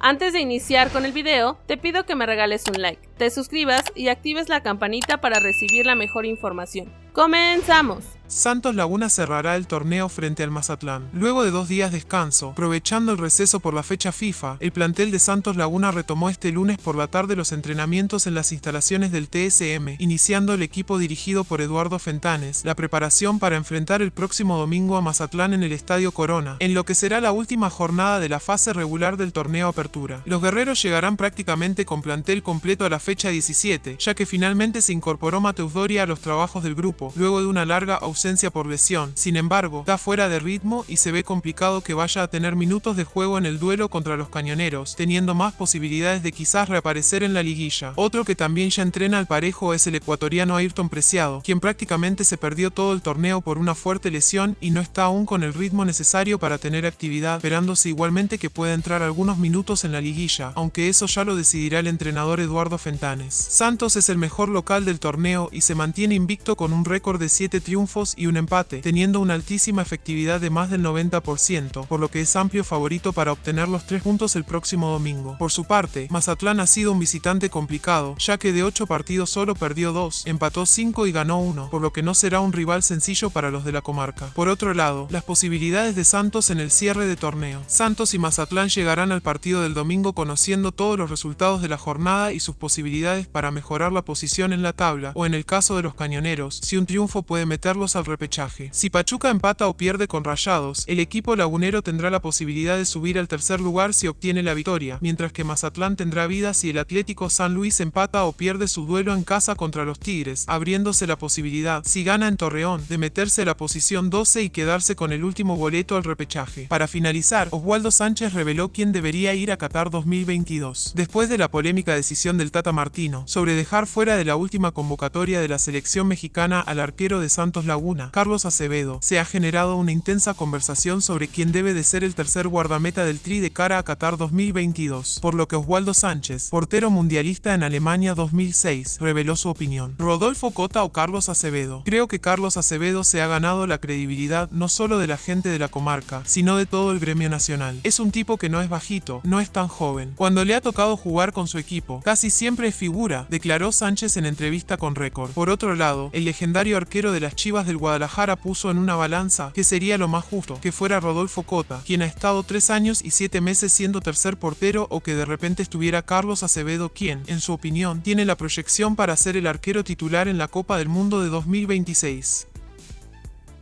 Antes de iniciar con el video, te pido que me regales un like, te suscribas y actives la campanita para recibir la mejor información. ¡Comenzamos! Santos Laguna cerrará el torneo frente al Mazatlán. Luego de dos días de descanso, aprovechando el receso por la fecha FIFA, el plantel de Santos Laguna retomó este lunes por la tarde los entrenamientos en las instalaciones del TSM, iniciando el equipo dirigido por Eduardo Fentanes, la preparación para enfrentar el próximo domingo a Mazatlán en el Estadio Corona, en lo que será la última jornada de la fase regular del torneo Apertura. Los guerreros llegarán prácticamente con plantel completo a la fecha 17, ya que finalmente se incorporó Mateus Doria a los trabajos del grupo, luego de una larga ausencia por lesión. Sin embargo, está fuera de ritmo y se ve complicado que vaya a tener minutos de juego en el duelo contra los cañoneros, teniendo más posibilidades de quizás reaparecer en la liguilla. Otro que también ya entrena al parejo es el ecuatoriano Ayrton Preciado, quien prácticamente se perdió todo el torneo por una fuerte lesión y no está aún con el ritmo necesario para tener actividad, esperándose igualmente que pueda entrar algunos minutos en la liguilla, aunque eso ya lo decidirá el entrenador Eduardo Fentanes. Santos es el mejor local del torneo y se mantiene invicto con un récord de 7 triunfos y un empate, teniendo una altísima efectividad de más del 90%, por lo que es amplio favorito para obtener los tres puntos el próximo domingo. Por su parte, Mazatlán ha sido un visitante complicado, ya que de 8 partidos solo perdió 2, empató 5 y ganó 1, por lo que no será un rival sencillo para los de la comarca. Por otro lado, las posibilidades de Santos en el cierre de torneo. Santos y Mazatlán llegarán al partido del domingo conociendo todos los resultados de la jornada y sus posibilidades para mejorar la posición en la tabla, o en el caso de los cañoneros, si un triunfo puede meterlos al repechaje. Si Pachuca empata o pierde con Rayados, el equipo lagunero tendrá la posibilidad de subir al tercer lugar si obtiene la victoria, mientras que Mazatlán tendrá vida si el Atlético San Luis empata o pierde su duelo en casa contra los Tigres, abriéndose la posibilidad, si gana en Torreón, de meterse a la posición 12 y quedarse con el último boleto al repechaje. Para finalizar, Oswaldo Sánchez reveló quién debería ir a Qatar 2022. Después de la polémica decisión del Tata Martino sobre dejar fuera de la última convocatoria de la selección mexicana al arquero de Santos Laguna, Carlos Acevedo, se ha generado una intensa conversación sobre quién debe de ser el tercer guardameta del Tri de cara a Qatar 2022, por lo que Oswaldo Sánchez, portero mundialista en Alemania 2006, reveló su opinión. Rodolfo Cota o Carlos Acevedo. Creo que Carlos Acevedo se ha ganado la credibilidad no solo de la gente de la comarca, sino de todo el gremio nacional. Es un tipo que no es bajito, no es tan joven. Cuando le ha tocado jugar con su equipo, casi siempre figura, declaró Sánchez en entrevista con Récord. Por otro lado, el legendario arquero de las Chivas del Guadalajara puso en una balanza que sería lo más justo, que fuera Rodolfo Cota, quien ha estado tres años y siete meses siendo tercer portero o que de repente estuviera Carlos Acevedo quien, en su opinión, tiene la proyección para ser el arquero titular en la Copa del Mundo de 2026.